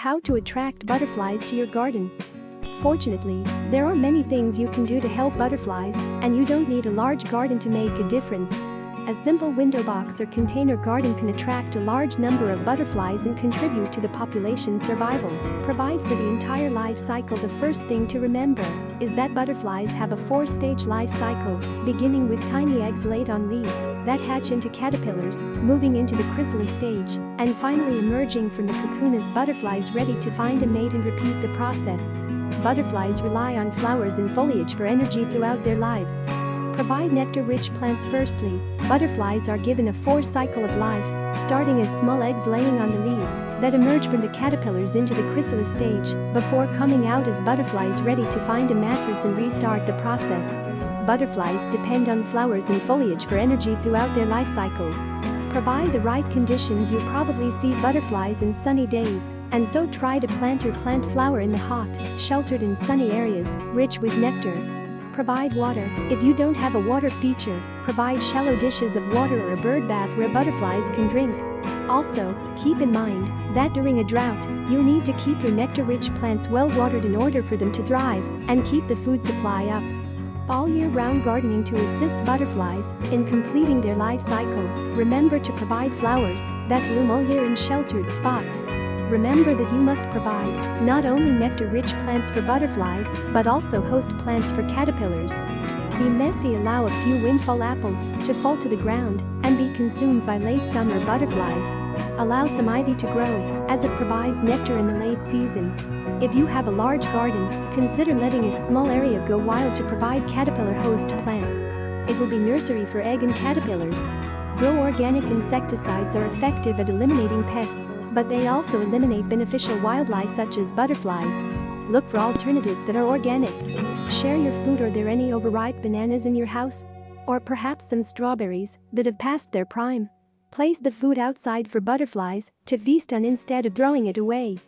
How to attract butterflies to your garden. Fortunately, there are many things you can do to help butterflies, and you don't need a large garden to make a difference. A simple window box or container garden can attract a large number of butterflies and contribute to the population's survival. Provide for the entire life cycle The first thing to remember is that butterflies have a four-stage life cycle, beginning with tiny eggs laid on leaves that hatch into caterpillars, moving into the chrysalis stage, and finally emerging from the cocoon as butterflies ready to find a mate and repeat the process. Butterflies rely on flowers and foliage for energy throughout their lives. Provide nectar-rich plants firstly, butterflies are given a four-cycle of life, starting as small eggs laying on the leaves that emerge from the caterpillars into the chrysalis stage before coming out as butterflies ready to find a mattress and restart the process. Butterflies depend on flowers and foliage for energy throughout their life cycle. Provide the right conditions you'll probably see butterflies in sunny days, and so try to plant your plant flower in the hot, sheltered and sunny areas, rich with nectar, Provide water. If you don't have a water feature, provide shallow dishes of water or a bird bath where butterflies can drink. Also, keep in mind that during a drought, you'll need to keep your nectar-rich plants well watered in order for them to thrive and keep the food supply up. All year-round gardening to assist butterflies in completing their life cycle, remember to provide flowers that bloom all year in sheltered spots Remember that you must provide not only nectar-rich plants for butterflies, but also host plants for caterpillars. Be messy allow a few windfall apples to fall to the ground and be consumed by late summer butterflies. Allow some ivy to grow, as it provides nectar in the late season. If you have a large garden, consider letting a small area go wild to provide caterpillar host plants. It will be nursery for egg and caterpillars. Grow organic insecticides are effective at eliminating pests, but they also eliminate beneficial wildlife such as butterflies. Look for alternatives that are organic. Share your food Are there any overripe bananas in your house? Or perhaps some strawberries that have passed their prime? Place the food outside for butterflies to feast on instead of throwing it away.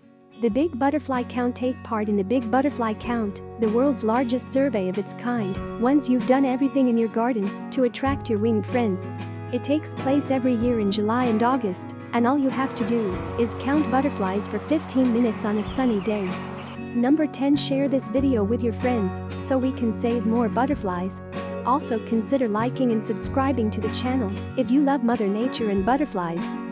The Big Butterfly Count Take part in the Big Butterfly Count, the world's largest survey of its kind, once you've done everything in your garden to attract your winged friends. It takes place every year in July and August, and all you have to do is count butterflies for 15 minutes on a sunny day. Number 10 Share this video with your friends so we can save more butterflies. Also consider liking and subscribing to the channel if you love Mother Nature and butterflies.